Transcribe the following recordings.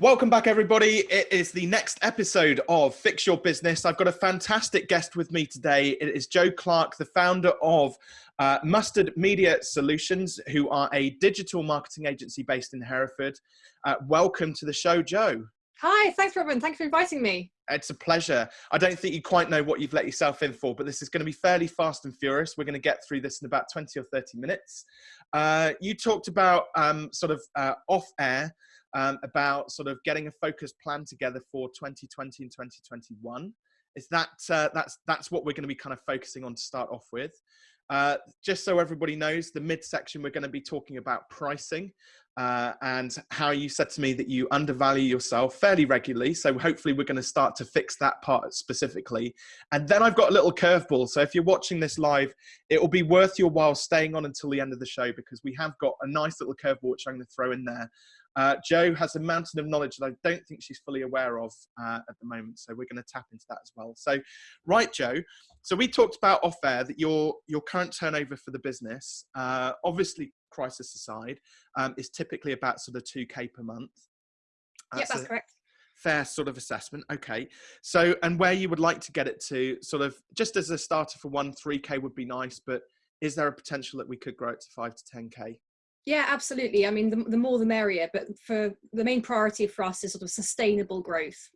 Welcome back, everybody. It is the next episode of Fix Your Business. I've got a fantastic guest with me today. It is Joe Clark, the founder of uh, Mustard Media Solutions, who are a digital marketing agency based in Hereford. Uh, welcome to the show, Joe. Hi, thanks, Robin. Thanks for inviting me. It's a pleasure. I don't think you quite know what you've let yourself in for, but this is going to be fairly fast and furious. We're going to get through this in about 20 or 30 minutes. Uh, you talked about um, sort of uh, off air um, about sort of getting a focused plan together for 2020 and 2021. Is that uh, that's that's what we're going to be kind of focusing on to start off with. Uh, just so everybody knows, the midsection we're going to be talking about pricing uh, and how you said to me that you undervalue yourself fairly regularly. So hopefully we're going to start to fix that part specifically. And then I've got a little curveball. So if you're watching this live, it will be worth your while staying on until the end of the show because we have got a nice little curveball which I'm going to throw in there uh, Joe has a mountain of knowledge that I don't think she's fully aware of uh, at the moment. So we're going to tap into that as well. So, right, Joe. So we talked about off air that your your current turnover for the business, uh, obviously crisis aside, um, is typically about sort of two k per month. Yes, that's correct. Fair sort of assessment. Okay. So, and where you would like to get it to, sort of just as a starter for one, three k would be nice, but is there a potential that we could grow it to five to ten k? Yeah, absolutely. I mean, the, the more the merrier, but for the main priority for us is sort of sustainable growth.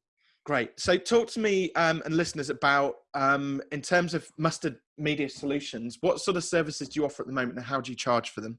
Great. So, talk to me um, and listeners about, um, in terms of Mustard Media Solutions, what sort of services do you offer at the moment and how do you charge for them?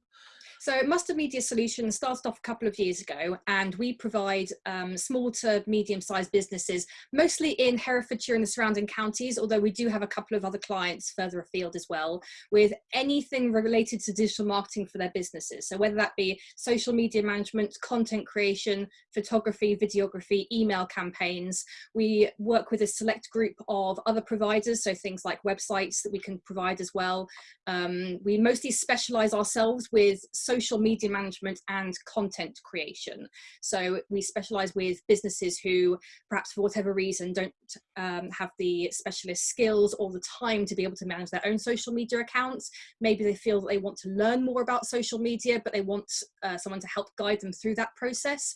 So Mustard Media Solutions started off a couple of years ago and we provide um, small to medium-sized businesses, mostly in Herefordshire and the surrounding counties, although we do have a couple of other clients further afield as well, with anything related to digital marketing for their businesses. So whether that be social media management, content creation, photography, videography, email campaigns, we work with a select group of other providers, so things like websites that we can provide as well. Um, we mostly specialize ourselves with social media management and content creation. So we specialize with businesses who perhaps for whatever reason don't um, have the specialist skills or the time to be able to manage their own social media accounts. Maybe they feel that they want to learn more about social media, but they want uh, someone to help guide them through that process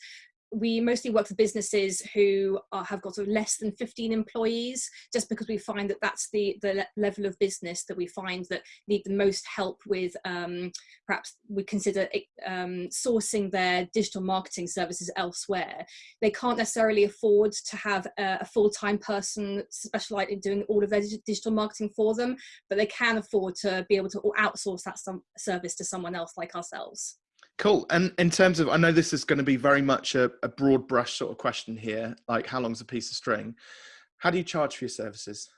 we mostly work for businesses who are, have got sort of less than 15 employees just because we find that that's the the level of business that we find that need the most help with um, perhaps we consider um, sourcing their digital marketing services elsewhere. They can't necessarily afford to have a, a full-time person specialized in doing all of their digital marketing for them but they can afford to be able to outsource that some service to someone else like ourselves Cool. And in terms of, I know this is going to be very much a, a broad brush sort of question here, like how long's a piece of string? How do you charge for your services?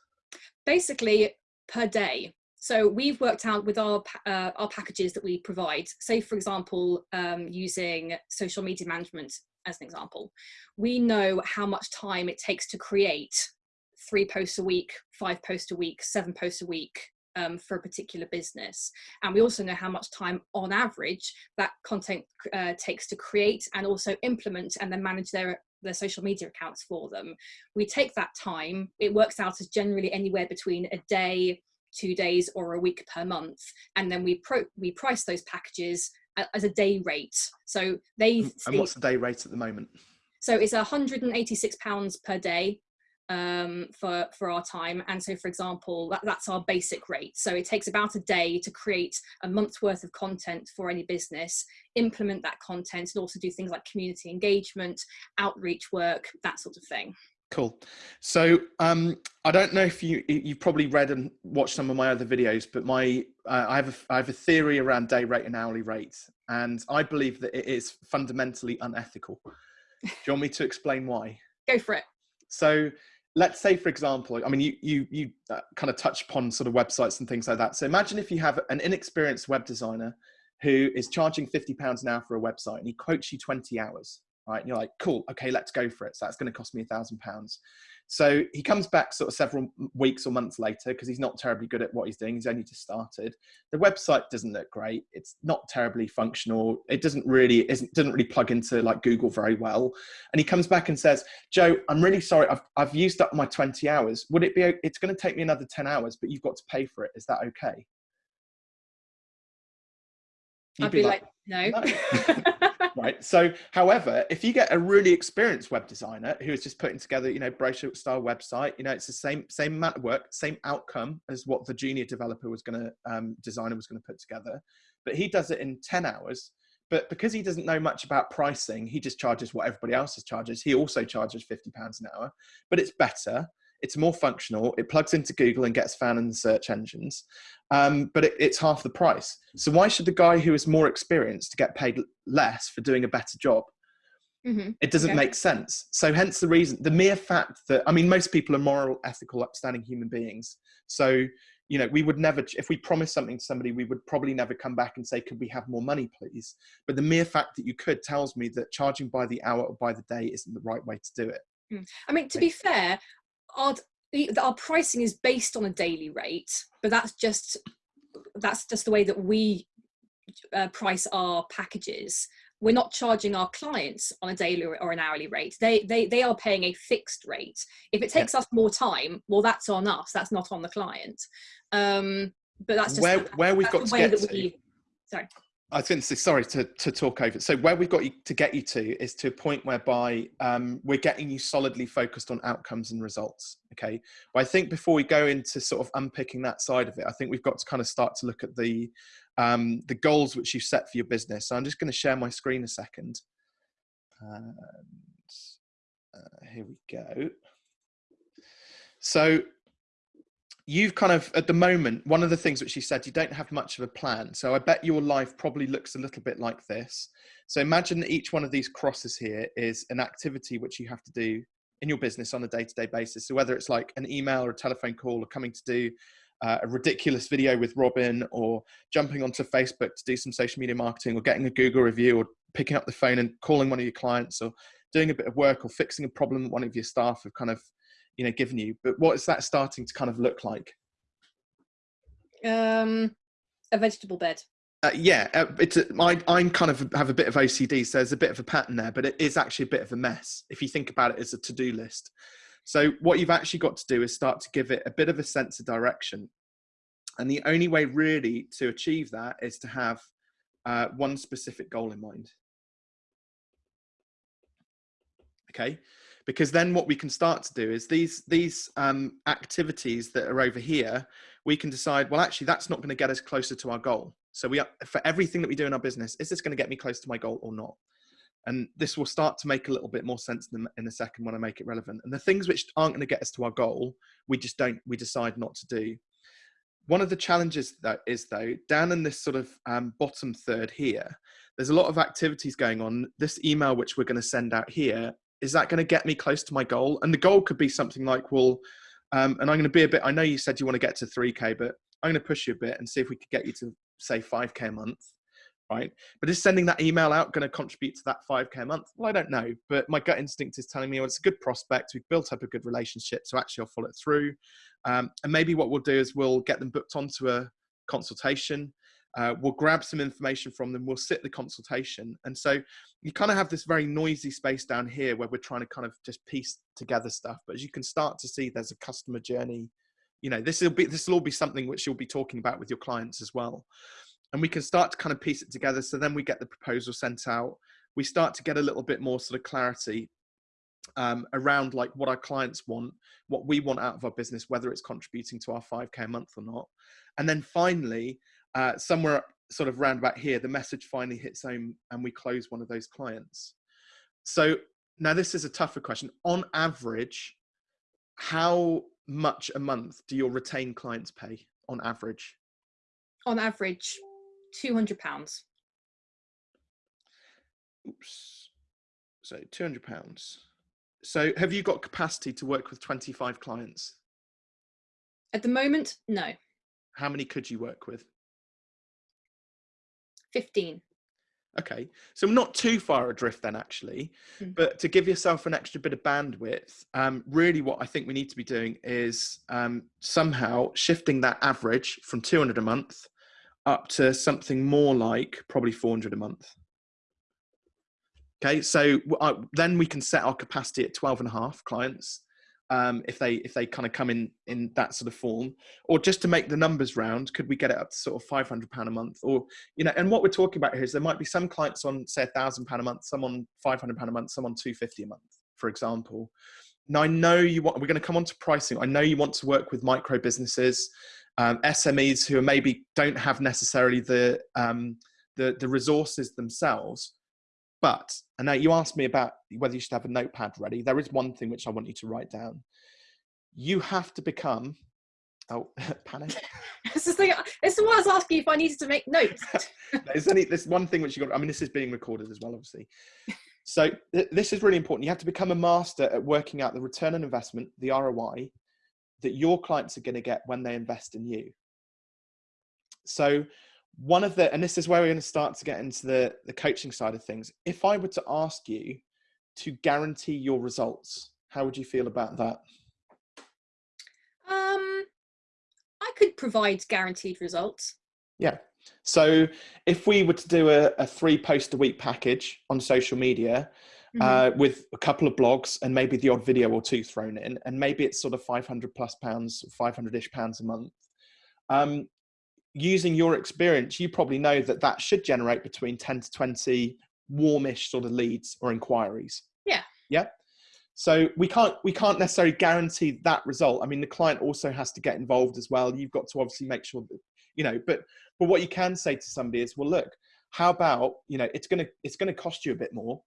Basically, per day. So we've worked out with our uh, our packages that we provide. Say, for example, um, using social media management as an example, we know how much time it takes to create three posts a week, five posts a week, seven posts a week, um, for a particular business. And we also know how much time on average that content uh, takes to create and also implement and then manage their their social media accounts for them. We take that time, it works out as generally anywhere between a day, two days or a week per month. And then we pro we price those packages as a day rate. So they- And what's the day rate at the moment? So it's 186 pounds per day um, for, for our time. And so, for example, that, that's our basic rate. So it takes about a day to create a month's worth of content for any business, implement that content, and also do things like community engagement, outreach work, that sort of thing. Cool. So um, I don't know if you you've probably read and watched some of my other videos, but my uh, I have a, I have a theory around day rate and hourly rate, and I believe that it is fundamentally unethical. Do you want me to explain why? Go for it. So let's say for example i mean you you you uh, kind of touch upon sort of websites and things like that. So imagine if you have an inexperienced web designer who is charging 50 pounds an hour for a website and he quotes you 20 hours right? And you're like cool okay let's go for it. So that's going to cost me a thousand pounds so he comes back sort of several weeks or months later because he's not terribly good at what he's doing. He's only just started. The website doesn't look great. It's not terribly functional. It doesn't really isn't doesn't really plug into like Google very well. And he comes back and says, "Joe, I'm really sorry. I've I've used up my 20 hours. Would it be? It's going to take me another 10 hours, but you've got to pay for it. Is that okay?" You'd I'd be, be like, like, "No." no. right. So, however, if you get a really experienced web designer who is just putting together, you know, brochure style website, you know, it's the same same amount of work, same outcome as what the junior developer was going to um, designer was going to put together, but he does it in ten hours. But because he doesn't know much about pricing, he just charges what everybody else charges. He also charges fifty pounds an hour, but it's better it's more functional. It plugs into Google and gets found in the search engines, um, but it, it's half the price. So why should the guy who is more experienced get paid less for doing a better job? Mm-hmm. It doesn't okay. make sense. So hence the reason, the mere fact that I mean, most people are moral, ethical, upstanding human beings. So you know, we would never, if we promise something to somebody, we would probably never come back and say, could we have more money, please? But the mere fact that you could tells me that charging by the hour or by the day isn't the right way to do it. Hmm. I mean, to be fair, our our pricing is based on a daily rate, but that's just that's just the way that we uh, price our packages. We're not charging our clients on a daily or an hourly rate. They they they are paying a fixed rate. If it takes yeah. us more time, well, that's on us. That's not on the client. Um, but that's just where where we've got to get to. We, sorry. I was going to say, sorry to, to talk over. So where we've got you to get you to is to a point whereby um, we're getting you solidly focused on outcomes and results. Okay. But I think before we go into sort of unpicking that side of it, I think we've got to kind of start to look at the um, the goals which you've set for your business. So I'm just going to share my screen a second. And, uh, here we go. So you've kind of at the moment one of the things which you said you don't have much of a plan so i bet your life probably looks a little bit like this. So imagine that each one of these crosses here is an activity which you have to do in your business on a day-to-day basis. So whether it's like an email or a telephone call or coming to do uh, a ridiculous video with robin or jumping onto facebook to do some social media marketing or getting a google review or picking up the phone and calling one of your clients or doing a bit of work or fixing a problem that one of your staff have kind of you know given you but what is that starting to kind of look like? Um a vegetable bed. Uh, yeah uh, it's a, I, i'm kind of have a bit of ocd so there's a bit of a pattern there but it is actually a bit of a mess if you think about it as a to-do list. So what you've actually got to do is start to give it a bit of a sense of direction. And the only way really to achieve that is to have uh, one specific goal in mind. Okay because then what we can start to do is these these um, activities that are over here we can decide well actually that's not going to get us closer to our goal. So we are, for everything that we do in our business is this going to get me close to my goal or not? And this will start to make a little bit more sense in, in a second when i make it relevant. And the things which aren't going to get us to our goal we just don't we decide not to do. One of the challenges that is though down in this sort of um, bottom third here there's a lot of activities going on. This email which we're going to send out here is that going to get me close to my goal? And the goal could be something like, well, um, and I'm going to be a bit, I know you said you want to get to 3K, but I'm going to push you a bit and see if we could get you to say 5K a month. Right. But is sending that email out going to contribute to that 5K a month? Well, I don't know. But my gut instinct is telling me, well, it's a good prospect. We've built up a good relationship. So actually, I'll follow it through. Um, and maybe what we'll do is we'll get them booked onto a consultation uh, we'll grab some information from them, we'll sit the consultation. And so you kind of have this very noisy space down here where we're trying to kind of just piece together stuff. But as you can start to see, there's a customer journey. You know, this will be this will all be something which you'll be talking about with your clients as well. And we can start to kind of piece it together. So then we get the proposal sent out. We start to get a little bit more sort of clarity um, around like what our clients want, what we want out of our business, whether it's contributing to our 5K a month or not. And then finally, uh, somewhere sort of round about here, the message finally hits home and we close one of those clients. So now this is a tougher question. On average, how much a month do your retained clients pay on average? On average, £200. Oops. So £200. So have you got capacity to work with 25 clients? At the moment, no. How many could you work with? 15. Okay, so not too far adrift then, actually. Mm. But to give yourself an extra bit of bandwidth, um, really what I think we need to be doing is um, somehow shifting that average from 200 a month up to something more like probably 400 a month. Okay, so uh, then we can set our capacity at 12 and a half clients. Um, if they if they kind of come in in that sort of form. Or just to make the numbers round could we get it up to sort of 500 pound a month? Or you know and what we're talking about here is there might be some clients on say a thousand pound a month some on 500 pound a month some on 250 a month for example. Now i know you want we're going to come on to pricing. I know you want to work with micro businesses um, smes who maybe don't have necessarily the um, the the resources themselves but, and now you asked me about whether you should have a notepad ready. There is one thing which I want you to write down. You have to become, oh, panic. this, is the, this is what I was asking if I needed to make notes. there's only this one thing which you got, I mean, this is being recorded as well, obviously. So th this is really important. You have to become a master at working out the return on investment, the ROI, that your clients are going to get when they invest in you. So one of the and this is where we're going to start to get into the the coaching side of things. If i were to ask you to guarantee your results how would you feel about that? Um i could provide guaranteed results. Yeah. So if we were to do a, a three post a week package on social media mm-hmm. uh, with a couple of blogs and maybe the odd video or two thrown in and maybe it's sort of 500 plus pounds 500ish pounds a month um, using your experience, you probably know that that should generate between 10 to 20 warmish sort of leads or inquiries. Yeah. Yeah. So we can't we can't necessarily guarantee that result. I mean, the client also has to get involved as well. You've got to obviously make sure that you know. But but what you can say to somebody is, well, look, how about you know, it's gonna it's gonna cost you a bit more,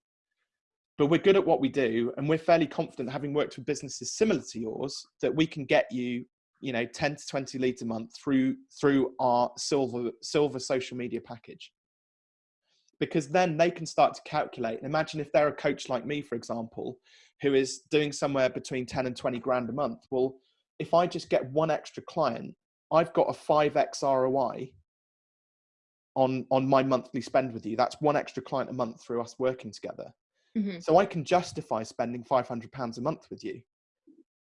but we're good at what we do, and we're fairly confident, having worked with businesses similar to yours, that we can get you you know 10 to 20 leads a month through through our silver silver social media package. Because then they can start to calculate. Imagine if they're a coach like me for example who is doing somewhere between 10 and 20 grand a month. Well if i just get one extra client i've got a 5x roi on on my monthly spend with you. That's one extra client a month through us working together. Mm-hmm. so i can justify spending 500 pounds a month with you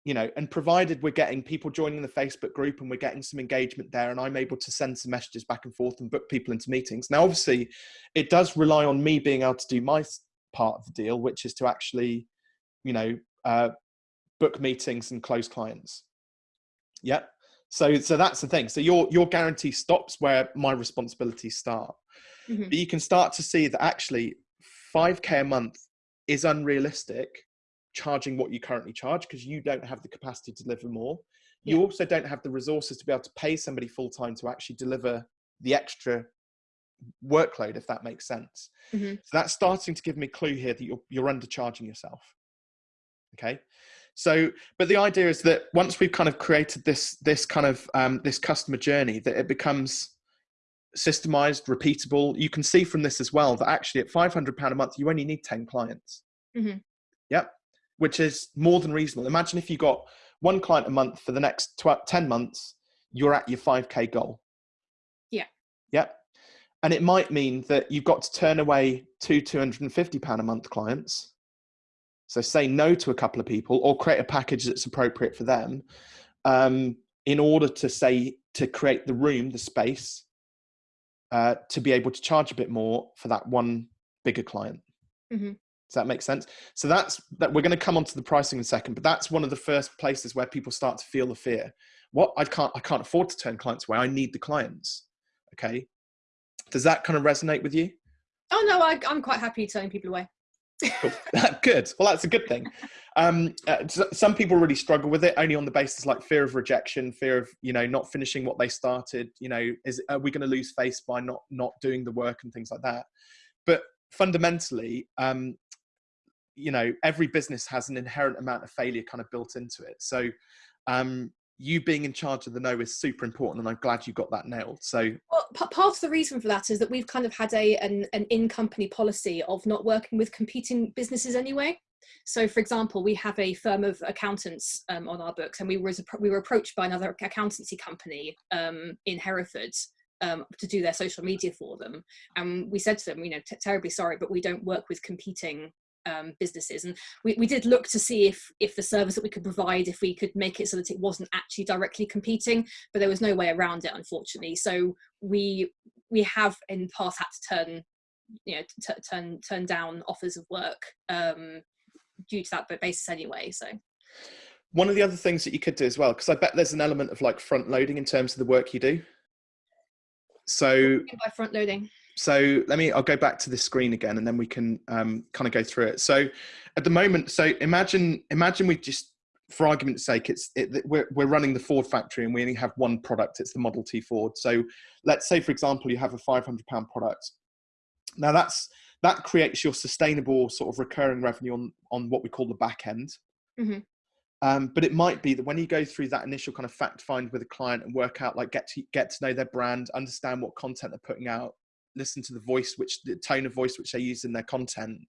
you know, and provided we're getting people joining the Facebook group and we're getting some engagement there, and I'm able to send some messages back and forth and book people into meetings. Now, obviously, it does rely on me being able to do my part of the deal, which is to actually, you know, uh, book meetings and close clients. Yeah. So, so that's the thing. So your your guarantee stops where my responsibilities start. Mm-hmm. But you can start to see that actually, five k a month is unrealistic charging what you currently charge because you don't have the capacity to deliver more. You yeah. also don't have the resources to be able to pay somebody full time to actually deliver the extra workload, if that makes sense. Mm-hmm. So that's starting to give me a clue here that you're, you're undercharging yourself. Okay. So, but the idea is that once we've kind of created this, this kind of, um, this customer journey that it becomes systemized, repeatable. You can see from this as well that actually at 500 pound a month, you only need 10 clients. Mm-hmm. Yep which is more than reasonable. Imagine if you got one client a month for the next 12, 10 months, you're at your 5K goal. Yeah. Yeah. And it might mean that you've got to turn away two 250 pound a month clients. So say no to a couple of people or create a package that's appropriate for them um, in order to say, to create the room, the space uh, to be able to charge a bit more for that one bigger client. Mm-hmm. Does that make sense? So that's that we're going to come onto the pricing in a second, but that's one of the first places where people start to feel the fear. What I can't I can't afford to turn clients away. I need the clients. Okay. Does that kind of resonate with you? Oh no, I, am quite happy turning people away. good. Well, that's a good thing. Um, uh, some people really struggle with it only on the basis like fear of rejection, fear of you know not finishing what they started. You know, is are we going to lose face by not not doing the work and things like that? But fundamentally, um, you know every business has an inherent amount of failure kind of built into it. So um you being in charge of the no is super important and i'm glad you got that nailed. So well, part of the reason for that is that we've kind of had a an, an in-company policy of not working with competing businesses anyway. So for example we have a firm of accountants um, on our books and we were we were approached by another accountancy company um, in hereford um, to do their social media for them. And we said to them you know terribly sorry but we don't work with competing um, businesses and we, we did look to see if if the service that we could provide if we could make it so that it wasn't actually directly competing but there was no way around it unfortunately so we we have in the past had to turn you know turn turn down offers of work um, due to that basis anyway so one of the other things that you could do as well, because I bet there's an element of like front loading in terms of the work you do. So by front loading. So let me, I'll go back to this screen again and then we can um, kind of go through it. So at the moment, so imagine, imagine we just, for argument's sake, it's it, we're, we're running the Ford factory and we only have one product. It's the Model T Ford. So let's say, for example, you have a 500 pound product. Now that's, that creates your sustainable sort of recurring revenue on, on what we call the back end. Mm -hmm. Um, but it might be that when you go through that initial kind of fact find with a client and work out, like get to get to know their brand, understand what content they're putting out, listen to the voice, which the tone of voice which they use in their content,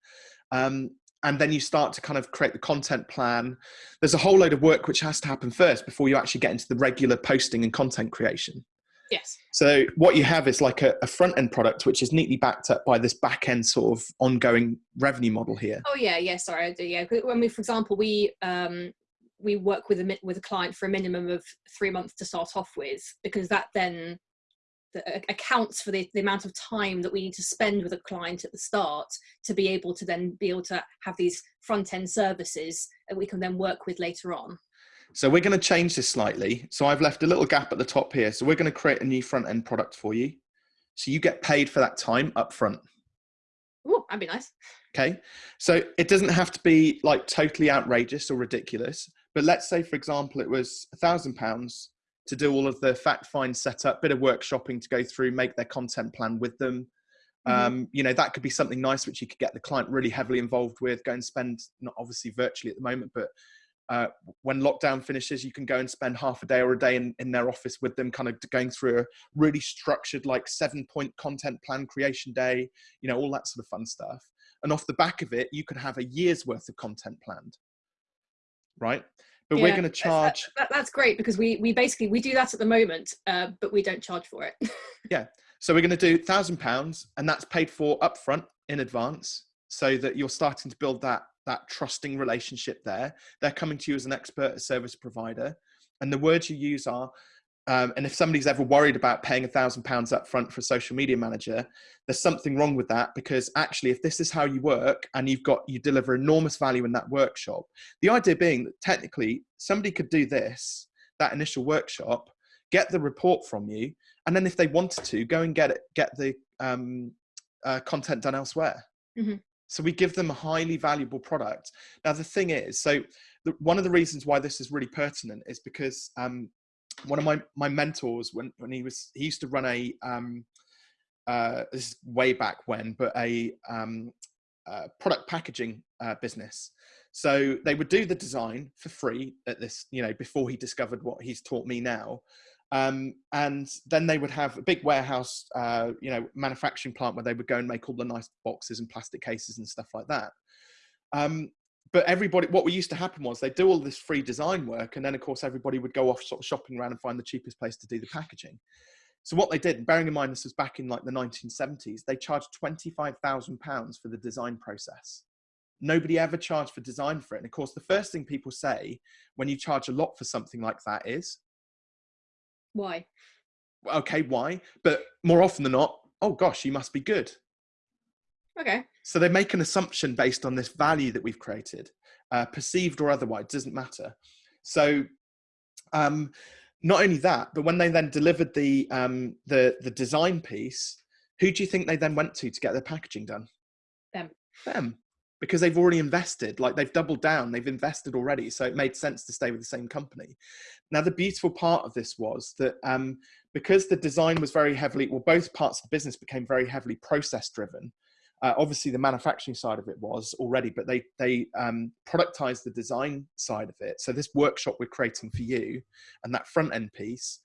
um, and then you start to kind of create the content plan. There's a whole load of work which has to happen first before you actually get into the regular posting and content creation. Yes. So what you have is like a, a, front end product, which is neatly backed up by this back end sort of ongoing revenue model here. Oh yeah, yeah. Sorry, I do. Yeah. When we, for example, we um, we work with a with a client for a minimum of three months to start off with, because that then Uh, accounts for the, the amount of time that we need to spend with a client at the start to be able to then be able to have these front end services that we can then work with later on. So we're going to change this slightly. So I've left a little gap at the top here. So we're going to create a new front end product for you. So you get paid for that time up front. Oh, that'd be nice. Okay. So it doesn't have to be like totally outrageous or ridiculous. But let's say, for example, it was a thousand pounds to do all of the fact find setup, bit of workshopping to go through, make their content plan with them. Mm-hmm. Um, you know, that could be something nice which you could get the client really heavily involved with, go and spend, not obviously virtually at the moment, but uh, when lockdown finishes, you can go and spend half a day or a day in, in their office with them, kind of going through a really structured, like seven point content plan creation day, you know, all that sort of fun stuff. And off the back of it, you could have a year's worth of content planned, right? But yeah, we're going to charge. That, that's great because we, we basically, we do that at the moment, uh, but we don't charge for it. yeah. So we're going to do thousand pounds and that's paid for upfront in advance so that you're starting to build that that trusting relationship there. They're coming to you as an expert a service provider. And the words you use are, um, and if somebody's ever worried about paying a thousand pounds up front for a social media manager, there's something wrong with that because actually, if this is how you work and you've got, you deliver enormous value in that workshop, the idea being that technically somebody could do this, that initial workshop, get the report from you, and then if they wanted to, go and get it, get the um, uh, content done elsewhere. Mm -hmm. So we give them a highly valuable product. Now, the thing is, so the, one of the reasons why this is really pertinent is because um, one of my, my mentors, when, when he was, he used to run a, um, uh, this is way back when, but a um, uh, product packaging uh, business. So they would do the design for free at this, you know, before he discovered what he's taught me now. Um, and then they would have a big warehouse, uh, you know, manufacturing plant where they would go and make all the nice boxes and plastic cases and stuff like that. Um, but everybody, what we used to happen was they do all this free design work, and then of course everybody would go off sort of shopping around and find the cheapest place to do the packaging. So what they did, bearing in mind this was back in like the 1970s, they charged 25,000 pounds for the design process. Nobody ever charged for design for it. And of course, the first thing people say when you charge a lot for something like that is, why? Okay, why? But more often than not, oh gosh, you must be good. Okay. So they make an assumption based on this value that we've created, uh, perceived or otherwise, doesn't matter. So um, not only that, but when they then delivered the, um, the, the design piece, who do you think they then went to to get their packaging done? Them. Them because they've already invested like they've doubled down they've invested already so it made sense to stay with the same company now the beautiful part of this was that um, because the design was very heavily well both parts of the business became very heavily process driven uh, obviously the manufacturing side of it was already but they they um, productized the design side of it so this workshop we're creating for you and that front end piece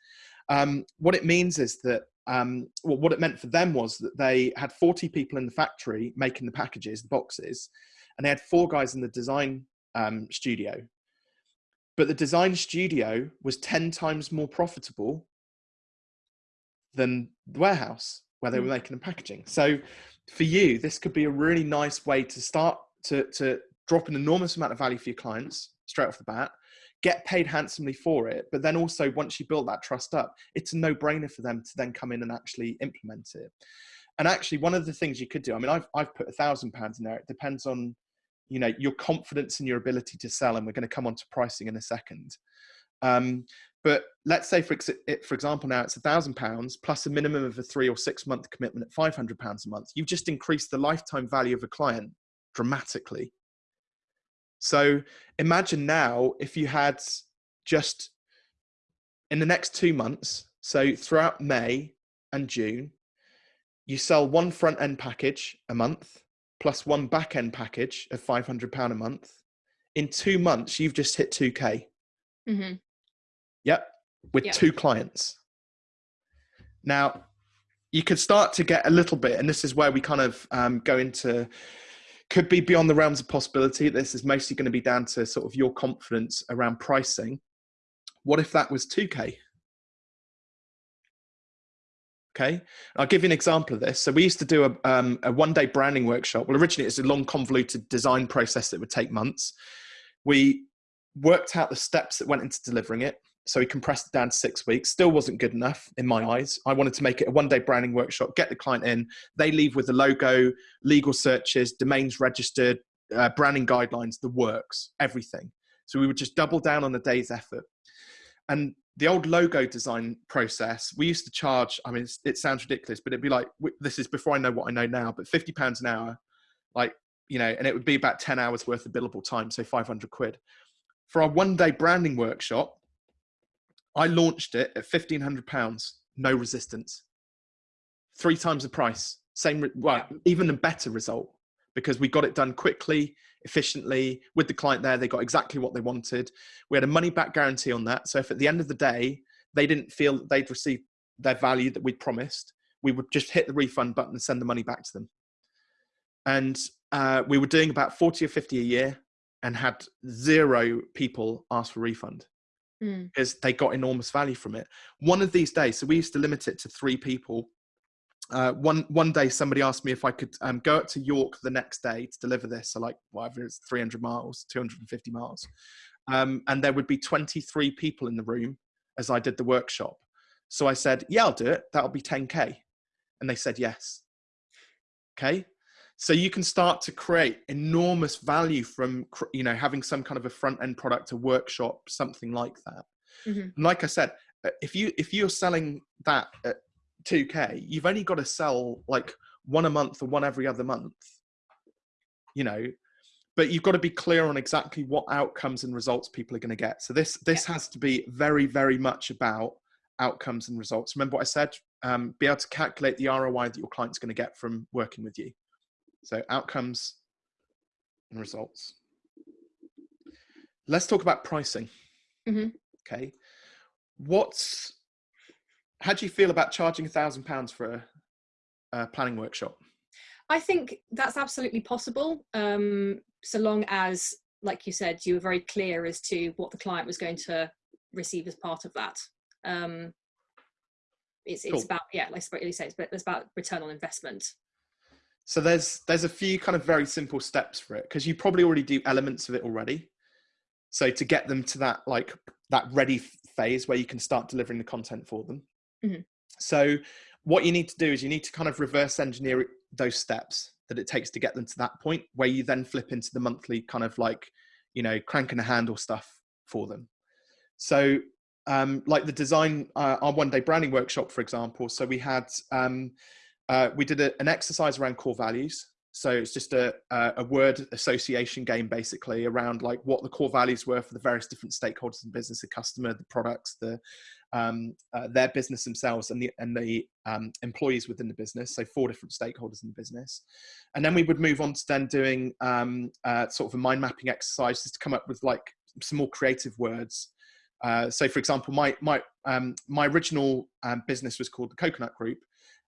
um, what it means is that um, well, what it meant for them was that they had 40 people in the factory making the packages, the boxes, and they had four guys in the design um, studio. But the design studio was 10 times more profitable than the warehouse where they were hmm. making the packaging. So for you, this could be a really nice way to start to, to drop an enormous amount of value for your clients straight off the bat get paid handsomely for it. But then also, once you build that trust up, it's a no brainer for them to then come in and actually implement it. And actually, one of the things you could do, I mean, I've, I've put a thousand pounds in there. It depends on, you know your confidence and your ability to sell and we're going to come on to pricing in a second um, but let's say for, for example now it's a thousand pounds plus a minimum of a three or six month commitment at 500 pounds a month. You've just increased the lifetime value of a client dramatically. So imagine now if you had just in the next two months so throughout may and june you sell one front end package a month plus one back end package of 500 pound a month. In two months you've just hit 2k mm-hmm. Yep with yep. two clients now you could start to get a little bit and this is where we kind of um, go into could be beyond the realms of possibility this is mostly going to be down to sort of your confidence around pricing what if that was 2k Okay, I'll give you an example of this. So we used to do a, um, a one day branding workshop. Well, originally it's a long convoluted design process that would take months. We worked out the steps that went into delivering it. So we compressed it down to six weeks. Still wasn't good enough in my eyes. I wanted to make it a one day branding workshop, get the client in. They leave with the logo, legal searches, domains registered, uh, branding guidelines, the works, everything. So we would just double down on the day's effort. And the old logo design process, we used to charge, I mean, it sounds ridiculous, but it'd be like, this is before I know what I know now, but 50 pounds an hour, like, you know, and it would be about 10 hours worth of billable time, so 500 quid. For our one day branding workshop, I launched it at 1500 pounds, no resistance. Three times the price, same, well, even a better result because we got it done quickly efficiently with the client there. They got exactly what they wanted. We had a money back guarantee on that. So if at the end of the day, they didn't feel that they'd received their value that we'd promised, we would just hit the refund button and send the money back to them. And uh, we were doing about 40 or 50 a year and had zero people ask for refund mm. because they got enormous value from it. One of these days, so we used to limit it to three people uh, one one day somebody asked me if I could um, go up to York the next day to deliver this, so like whatever it's 300 miles, 250 miles, um, and there would be 23 people in the room as I did the workshop. So I said, "Yeah, I'll do it. That'll be 10k," and they said yes. Okay, so you can start to create enormous value from you know having some kind of a front end product, a workshop, something like that. Mm-hmm. like I said, uh, if you if you're selling that at 2k you've only got to sell like one a month or one every other month you know? But you've got to be clear on exactly what outcomes and results people are going to get. So this this has to be very very much about outcomes and results. Remember what i said? Um, be able to calculate the roi that your client's going to get from working with you so outcomes and results let's talk about pricing mm-hmm. okay what's how do you feel about charging a thousand pounds for a, a, planning workshop? I think that's absolutely possible, um, so long as, like you said, you were very clear as to what the client was going to receive as part of that. Um, it's it's cool. about yeah, like you say, it's, it's about return on investment. So there's there's a few kind of very simple steps for it because you probably already do elements of it already. So to get them to that like that ready phase where you can start delivering the content for them, Mm-hmm. So what you need to do is you need to kind of reverse engineer those steps that it takes to get them to that point where you then flip into the monthly kind of like, you know, cranking a handle stuff for them. So um, like the design, uh, our one day branding workshop, for example. So we had, um, uh, we did a, an exercise around core values. So it's just a, a word association game basically around like what the core values were for the various different stakeholders in business, the customer, the products, the um, uh, their business themselves and the and the um, employees within the business. So four different stakeholders in the business, and then we would move on to then doing um, uh, sort of a mind mapping exercise just to come up with like some more creative words. Uh, so, for example, my my um, my original um, business was called the Coconut Group,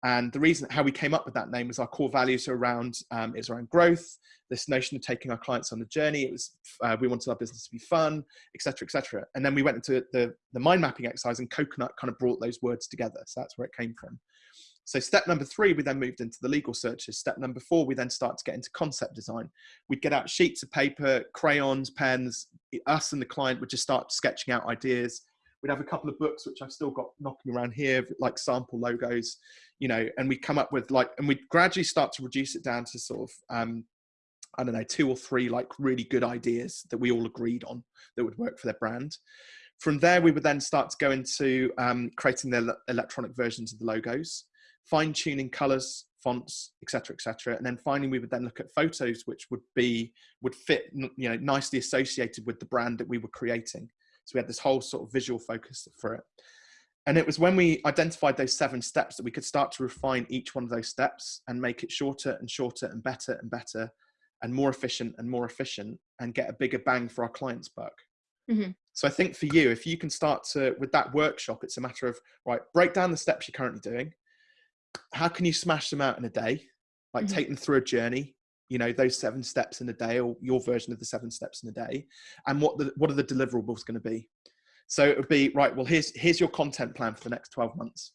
and the reason how we came up with that name was our core values are around um, is around growth, this notion of taking our clients on the journey. It was uh, we wanted our business to be fun, etc., etc. And then we went into the the mind mapping exercise, and coconut kind of brought those words together. So that's where it came from. So step number three, we then moved into the legal searches. Step number four, we then start to get into concept design. We'd get out sheets of paper, crayons, pens. Us and the client would just start sketching out ideas we'd have a couple of books which I've still got knocking around here, like sample logos, you know, and we come up with like, and we'd gradually start to reduce it down to sort of um, I don't know, two or three like really good ideas that we all agreed on that would work for their brand. From there, we would then start to go into um, creating the electronic versions of the logos, fine tuning colors, fonts, etc., etc. And then finally, we would then look at photos which would be would fit, you know, nicely associated with the brand that we were creating. So we had this whole sort of visual focus for it. And it was when we identified those seven steps that we could start to refine each one of those steps and make it shorter and shorter and better and better and more efficient and more efficient and get a bigger bang for our clients' buck. Mm-hmm. So I think for you, if you can start to with that workshop, it's a matter of right, break down the steps you're currently doing. How can you smash them out in a day? Like mm-hmm. take them through a journey. You know those seven steps in a day, or your version of the seven steps in a day, and what the what are the deliverables going to be? So it would be right. Well, here's here's your content plan for the next twelve months.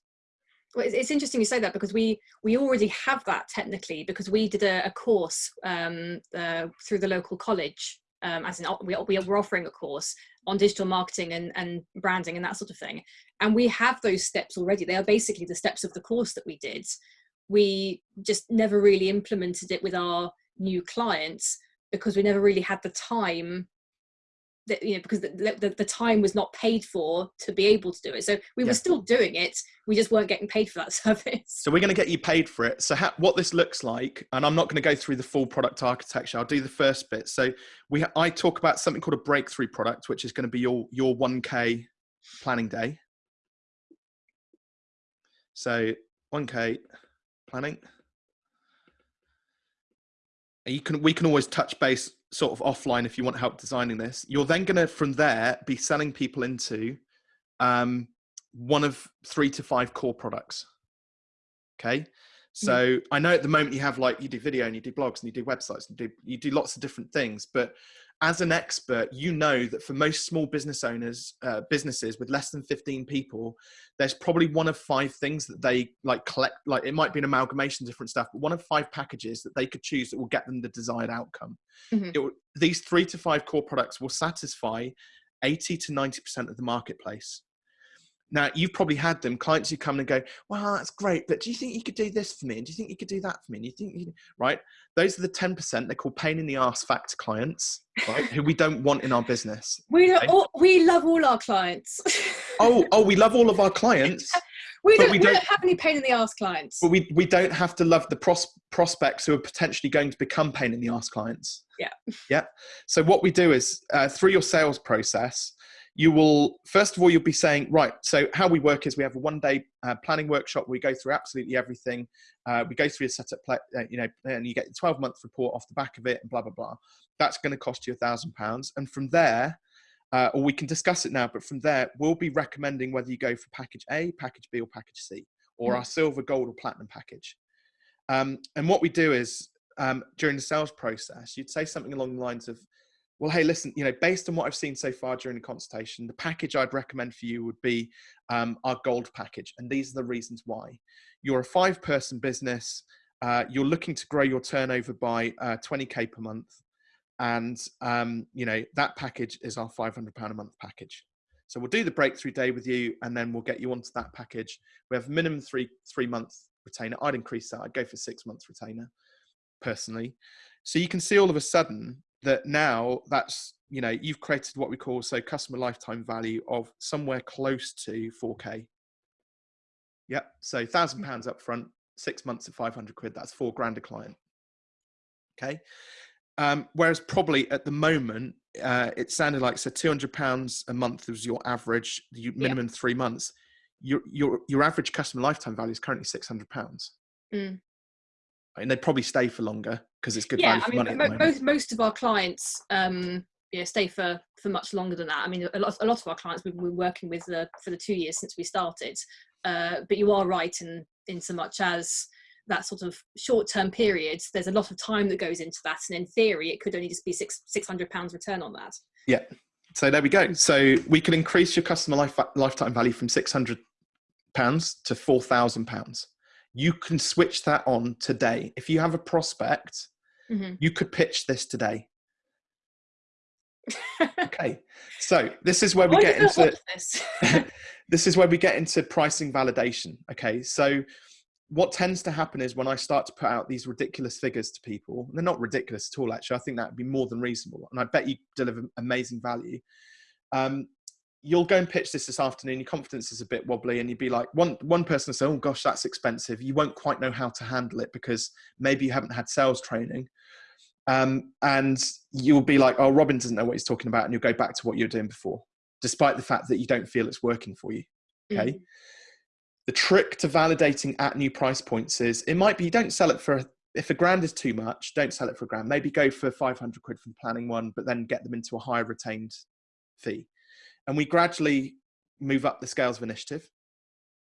Well, it's interesting you say that because we we already have that technically because we did a, a course um, uh, through the local college um, as in we, we are offering a course on digital marketing and, and branding and that sort of thing. And we have those steps already. They are basically the steps of the course that we did. We just never really implemented it with our new clients because we never really had the time that you know because the, the, the, time was not paid for to be able to do it. So we yeah. were still doing it we just weren't getting paid for that service. So we're going to get you paid for it. So what this looks like and i'm not going to go through the full product architecture i'll do the first bit. So we i talk about something called a breakthrough product which is going to be your your 1k planning day. So 1k planning you can we can always touch base sort of offline if you want help designing this. You're then going to, from there, be selling people into um, one of three to five core products. Okay. So mm. I know at the moment you have like you do video and you do blogs and you do websites and you do you do lots of different things, but as an expert, you know that for most small business owners, uh, businesses with less than 15 people, there's probably one of five things that they like collect. Like it might be an amalgamation of different stuff, but one of five packages that they could choose that will get them the desired outcome. Mm-hmm. Will, these three to five core products will satisfy 80 to 90% of the marketplace. Now you've probably had them clients who come and go, "Well, that's great, but do you think you could do this for me? And do you think you could do that for me? And you think you right? Those are the ten percent. They're called pain in the ass factor clients, right? who we don't want in our business. We okay? all, we love all our clients. oh, oh, we love all of our clients. we, don't, we, don't, we don't have any pain in the ass clients. But we we don't have to love the pros- prospects who are potentially going to become pain in the ass clients. Yeah. Yeah. So what we do is uh, through your sales process you will first of all you'll be saying right so how we work is we have a one day uh, planning workshop we go through absolutely everything. Uh, we go through a setup uh, you know and you get the 12 month report off the back of it and blah blah blah. That's going to cost you a thousand pounds. And from there uh, or we can discuss it now but from there we'll be recommending whether you go for package a package b or package c or mm. our silver gold or platinum package. Um, and what we do is um, during the sales process you'd say something along the lines of well, hey, listen, you know, based on what I've seen so far during the consultation, the package I'd recommend for you would be um, our gold package. And these are the reasons why. You're a five person business, uh, you're looking to grow your turnover by uh, 20K per month. And, um, you know, that package is our £500 a month package. So we'll do the breakthrough day with you and then we'll get you onto that package. We have minimum three, three month retainer. I'd increase that. I'd go for six months retainer personally. So you can see all of a sudden that now that's you know you've created what we call so customer lifetime value of somewhere close to 4k yep so thousand pounds up front six months at 500 quid that's four grand a client. Okay um, whereas probably at the moment uh, it sounded like so 200 pounds a month was your average you, minimum yeah. three months. Your your your average customer lifetime value is currently 600 pounds. Mm. And they'd probably stay for longer because it's good yeah, value I mean, mo- most most of our clients um, yeah stay for for much longer than that. I mean, a lot a lot of our clients we've been working with uh, for the two years since we started. Uh, but you are right in in so much as that sort of short term period, There's a lot of time that goes into that, and in theory, it could only just be six six hundred pounds return on that. Yeah. So there we go. So we can increase your customer life, lifetime value from six hundred pounds to four thousand pounds you can switch that on today. If you have a prospect, mm-hmm. you could pitch this today. okay, so this is where we get into this. this is where we get into pricing validation. Okay, so what tends to happen is when I start to put out these ridiculous figures to people, they're not ridiculous at all, actually. I think that would be more than reasonable. And I bet you deliver amazing value. Um, you'll go and pitch this this afternoon. Your confidence is a bit wobbly, and you'd be like, one one person will say, "Oh gosh, that's expensive." You won't quite know how to handle it because maybe you haven't had sales training, um, and you'll be like, "Oh, Robin doesn't know what he's talking about," and you'll go back to what you were doing before, despite the fact that you don't feel it's working for you. Okay. Mm. The trick to validating at new price points is it might be you don't sell it for if a grand is too much, don't sell it for a grand. Maybe go for 500 quid for the planning one, but then get them into a higher retained fee and we gradually move up the scales of initiative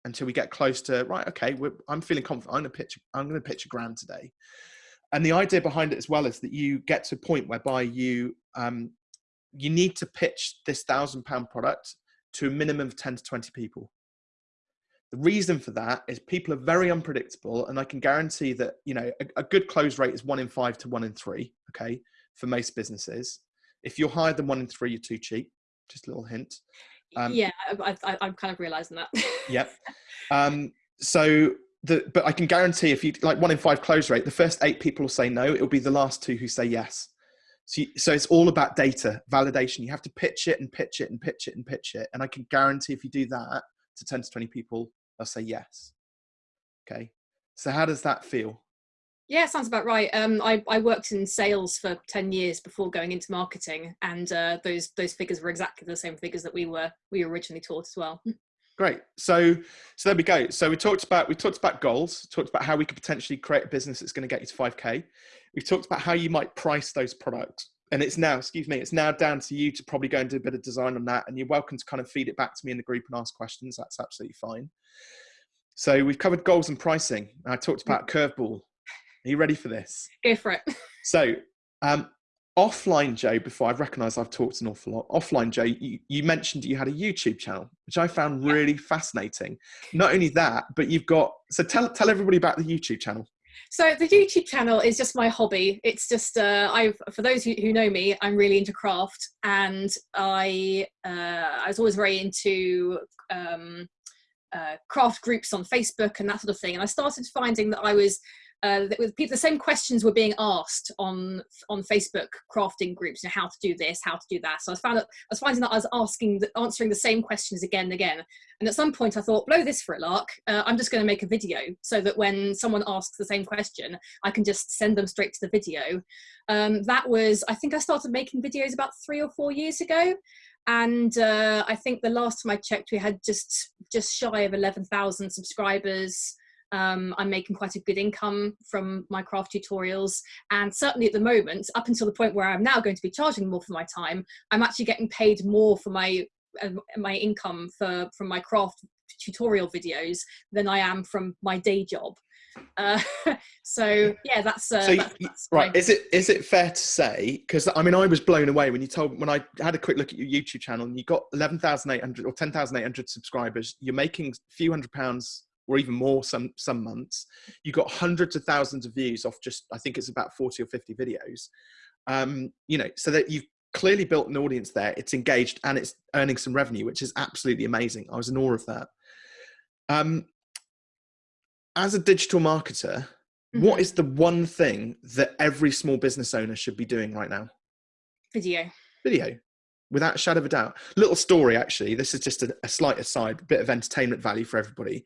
until we get close to right okay i'm feeling confident. I'm going to pitch i'm going to pitch a grand today. And the idea behind it as well is that you get to a point whereby you um, you need to pitch this thousand pound product to a minimum of 10 to 20 people. The reason for that is people are very unpredictable and i can guarantee that you know a, a good close rate is one in five to one in three okay for most businesses. If you're higher than one in three you're too cheap just a little hint. Um, yeah, I, am kind of realizing that. yep. Um, so the, but I can guarantee if you like one in five close rate, the first eight people will say no. It'll be the last two who say yes. So, you, so it's all about data validation. You have to pitch it and pitch it and pitch it and pitch it. And I can guarantee if you do that to 10 to 20 people, they'll say yes. Okay. So how does that feel? Yeah, sounds about right. Um, I, I worked in sales for ten years before going into marketing, and uh, those those figures were exactly the same figures that we were we originally taught as well. Great. So so there we go. So we talked about we talked about goals, talked about how we could potentially create a business that's going to get you to five k. We talked about how you might price those products, and it's now excuse me, it's now down to you to probably go and do a bit of design on that, and you're welcome to kind of feed it back to me in the group and ask questions. That's absolutely fine. So we've covered goals and pricing. I talked about curveball are you ready for this? Go for it. So, um, offline Joe, before I recognise I've talked an awful lot. Offline Joe, you, you mentioned you had a YouTube channel, which I found really fascinating. Not only that, but you've got so tell tell everybody about the YouTube channel. So the YouTube channel is just my hobby. It's just uh, I for those who, who know me, I'm really into craft, and I uh, I was always very into um, uh, craft groups on Facebook and that sort of thing. And I started finding that I was uh, with people, the same questions were being asked on on Facebook crafting groups, you know, how to do this, how to do that. So I found that I was finding that I was asking, the, answering the same questions again and again. And at some point, I thought, blow this for a lark. Uh, I'm just going to make a video so that when someone asks the same question, I can just send them straight to the video. Um, that was, I think, I started making videos about three or four years ago and uh, I think the last time I checked, we had just just shy of eleven thousand subscribers. Um, I'm making quite a good income from my craft tutorials. And certainly at the moment, up until the point where I'm now going to be charging more for my time, I'm actually getting paid more for my uh, my income for from my craft tutorial videos than I am from my day job. Uh, so yeah, that's, uh, so that's, that's right. Is it is it fair to say? Because I mean, I was blown away when you told when I had a quick look at your YouTube channel and you got eleven thousand eight hundred or ten thousand eight hundred subscribers. You're making a few hundred pounds or even more some some months. You got hundreds of thousands of views off just i think it's about 40 or 50 videos. Um, you know so that you've clearly built an audience there it's engaged and it's earning some revenue which is absolutely amazing. I was in awe of that. Um, as a digital marketer mm-hmm. what is the one thing that every small business owner should be doing right now? Video. Video without a shadow of a doubt. Little story actually. This is just a, a slight aside bit of entertainment value for everybody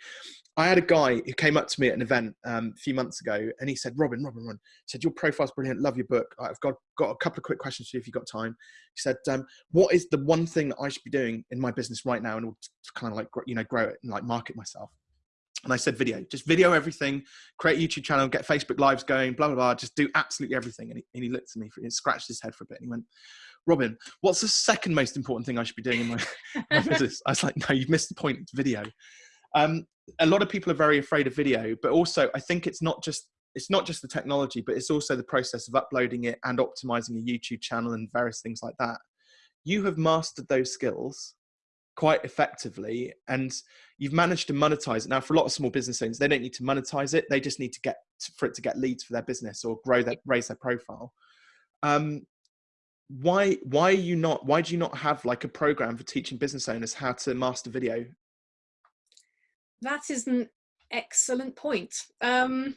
I had a guy who came up to me at an event um, a few months ago, and he said, "Robin, Robin, Robin," said your profile's brilliant. Love your book. I've got got a couple of quick questions for you if you've got time. He said, um, "What is the one thing that I should be doing in my business right now in order to kind of like you know grow it and like market myself?" And I said, "Video. Just video everything. Create a YouTube channel. Get Facebook lives going. Blah blah blah. Just do absolutely everything." And he, and he looked at me, for, he scratched his head for a bit, and he went. Robin, what's the second most important thing I should be doing in my, my business? I was like, no, you've missed the point. It's video. Um, a lot of people are very afraid of video, but also I think it's not just it's not just the technology, but it's also the process of uploading it and optimizing a YouTube channel and various things like that. You have mastered those skills quite effectively and you've managed to monetize it. Now, for a lot of small business owners, they don't need to monetize it. They just need to get for it to get leads for their business or grow their raise their profile. Um, why why are you not why do you not have like a program for teaching business owners how to master video that isn't Excellent point. Um,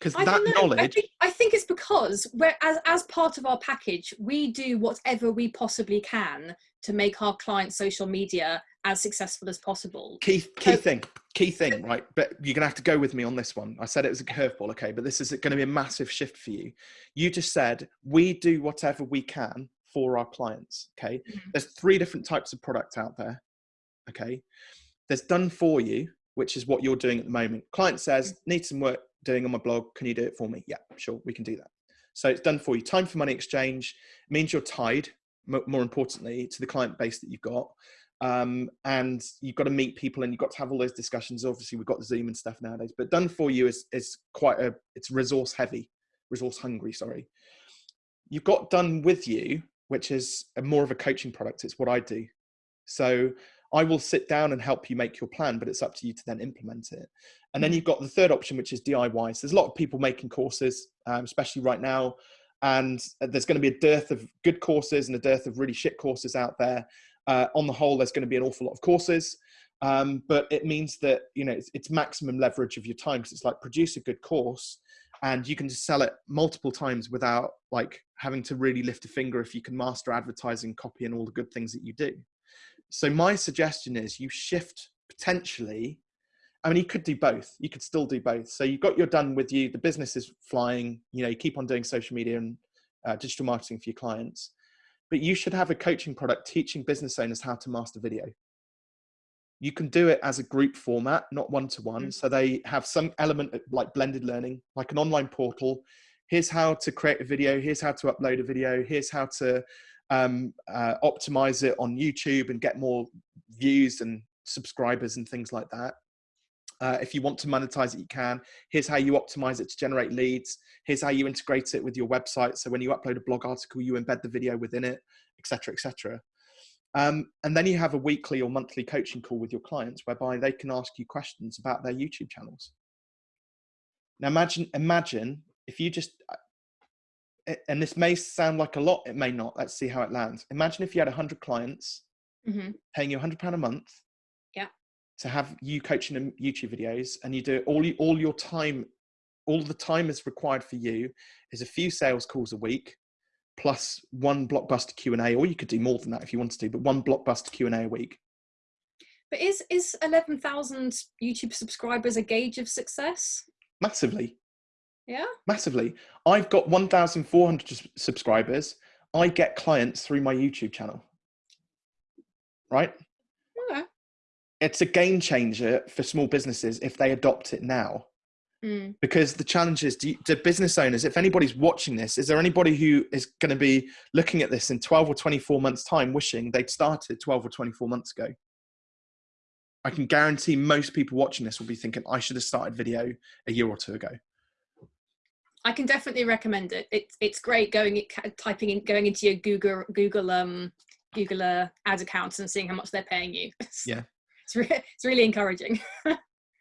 because I that know. I knowledge think, I think it's because we're, as, as part of our package, we do whatever we possibly can to make our clients' social media as successful as possible. key key So- thing key thing right but you're gonna have to go with me on this one i said it was a curveball okay but this is going to be a massive shift for you you just said we do whatever we can for our clients okay Mhm. there's three different types of product out there okay there's done for you which is what you're doing at the moment. Client says need some work doing on my blog. Can you do it for me? Yeah sure we can do that. So it's done for you. Time for money exchange means you're tied more importantly to the client base that you've got um, and you've got to meet people and you've got to have all those discussions. Obviously we've got the zoom and stuff nowadays but done for you is is quite a it's resource heavy resource hungry sorry. You've got done with you which is a more of a coaching product. It's what i do. So i will sit down and help you make your plan but it's up to you to then implement it. And then Mhm. you've got the third option which is diy so there's a lot of people making courses um, especially right now. And there's going to be a dearth of good courses and a dearth of really shit courses out there. Uh, on the whole there's going to be an awful lot of courses. Um, but it means that you know it's, it's maximum leverage of your time because it's like produce a good course and you can just sell it multiple times without like having to really lift a finger if you can master advertising copy and all the good things that you do so my suggestion is you shift potentially. I mean you could do both. You could still do both. So you've got your done with you. The business is flying. You know you keep on doing social media and uh, digital marketing for your clients. But you should have a coaching product teaching business owners how to master video. You can do it as a group format not one to one so they have some element of like blended learning like an online portal. Here's how to create a video. Here's how to upload a video. Here's how to um, uh, optimize it on youtube and get more views and subscribers and things like that. Uh, if you want to monetize it you can. Here's how you optimize it to generate leads. Here's how you integrate it with your website. So when you upload a blog article you embed the video within it etc etc um, and then you have a weekly or monthly coaching call with your clients whereby they can ask you questions about their youtube channels. Now imagine imagine if you just uh, and this may sound like a lot it may not let's see how it lands imagine if you had 100 clients hmm paying you 100 pound a month Yeah. to have you coaching them youtube videos and you do all you, all your time all the time is required for you is a few sales calls a week plus one blockbuster q&a or you could do more than that if you wanted to but one blockbuster q&a a week But is is eleven thousand YouTube subscribers a gauge of success? massively Yeah. massively. I've got 1400 subscribers. I get clients through my youtube channel. Right? Okay. it's a game changer for small businesses if they adopt it now. Mm. because the challenge is do, do business owners if anybody's watching this is there anybody who is going to be looking at this in 12 or 24 months time wishing they'd started 12 or 24 months ago? I can guarantee most people watching this will be thinking i should have started video a year or two ago I can definitely recommend it. It's it's great going typing in going into your Google Google um Google uh, ad accounts and seeing how much they're paying you. Yeah. It's re- it's really encouraging.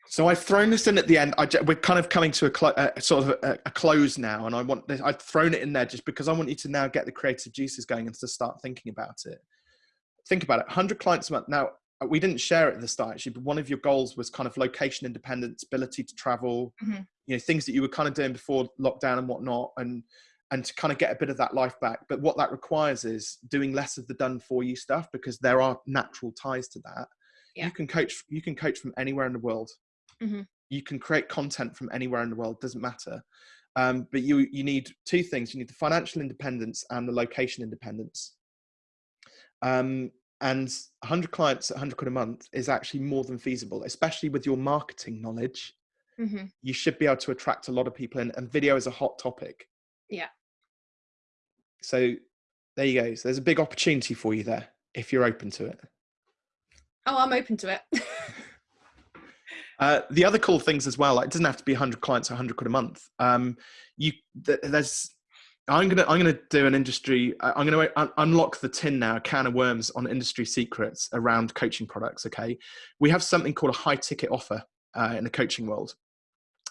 so i've thrown this in at the end I, we're kind of coming to a, clo- a sort of a, a close now and i want this i've thrown it in there just because i want you to now get the creative juices going and to start thinking about it think about it 100 clients a month now uh, we didn't share it at the start actually but one of your goals was kind of location independence ability to travel Mhm. you know things that you were kind of doing before lockdown and whatnot and and to kind of get a bit of that life back but what that requires is doing less of the done for you stuff because there are natural ties to that Yeah. you can coach you can coach from anywhere in the world Mhm. you can create content from anywhere in the world doesn't matter um, but you you need two things you need the financial independence and the location independence um, and 100 clients at 100 quid a month is actually more than feasible especially with your marketing knowledge hmm you should be able to attract a lot of people in and video is a hot topic Yeah. so there you go so there's a big opportunity for you there if you're open to it Oh, I'm open to it. Uh, the other cool things as well, like, it doesn't have to be 100 clients or 100 quid a month. Um, you th- there's I'm gonna I'm gonna do an industry. I- I'm gonna un- unlock the tin now, a can of worms on industry secrets around coaching products. Okay, we have something called a high ticket offer uh, in the coaching world,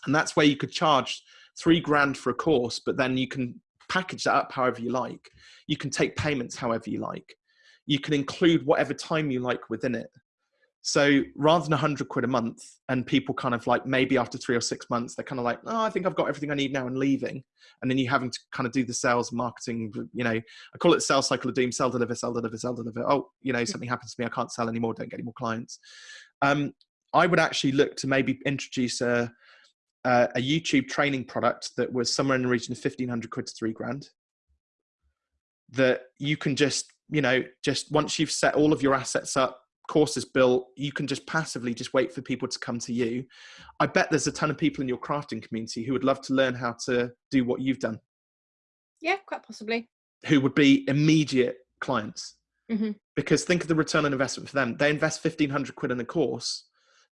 and that's where you could charge three grand for a course, but then you can package that up however you like. You can take payments however you like. You can include whatever time you like within it. So rather than 100 quid a month, and people kind of like maybe after three or six months, they're kind of like, oh, I think I've got everything I need now and leaving. And then you having to kind of do the sales marketing, you know, I call it the sales cycle of doom, sell, deliver, sell, deliver, sell, deliver. Oh, you know, something happens to me, I can't sell anymore, don't get any more clients. Um, I would actually look to maybe introduce a, a, a YouTube training product that was somewhere in the region of 1500 quid to three grand that you can just, you know, just once you've set all of your assets up, course is built, you can just passively just wait for people to come to you. I bet there's a ton of people in your crafting community who would love to learn how to do what you've done. Yeah, quite possibly. Who would be immediate clients. Mm-hmm. Because think of the return on investment for them. They invest 1500 quid in a course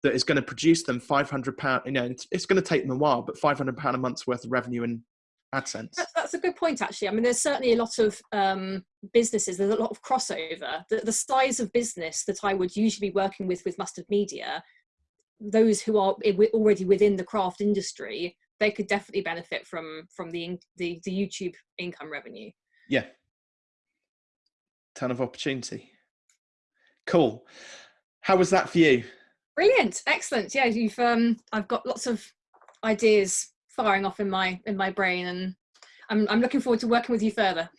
that is going to produce them 500 pound, you know, it's, it's going to take them a while, but 500 pound a month's worth of revenue in AdSense. That's, that's, a good point, actually. I mean, there's certainly a lot of um, businesses, there's a lot of crossover. The, the size of business that I would usually be working with with Mustard Media, those who are already within the craft industry, they could definitely benefit from from the the, the YouTube income revenue. Yeah, ton of opportunity. Cool. How was that for you? Brilliant, excellent. Yeah, you've um, I've got lots of ideas firing off in my in my brain and I'm, I'm looking forward to working with you further.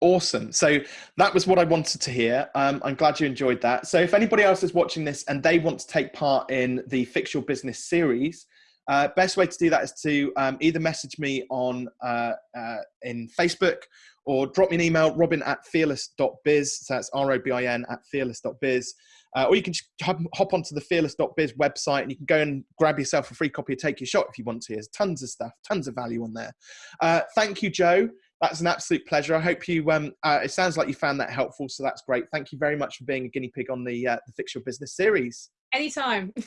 Awesome. So that was what i wanted to hear. Um, i'm glad you enjoyed that. So if anybody else is watching this and they want to take part in the fix your business series uh, best way to do that is to um, either message me on uh, uh, in facebook or drop me an email robin at fearless.biz so that's r-o-b-i-n at fearless.biz uh, or you can just hop, hop onto the fearless.biz website and you can go and grab yourself a free copy of Take Your Shot if you want to. There's tons of stuff, tons of value on there. Uh, thank you, Joe. That's an absolute pleasure. I hope you, um, uh, it sounds like you found that helpful. So that's great. Thank you very much for being a guinea pig on the, uh, the Fix Your Business series. Anytime.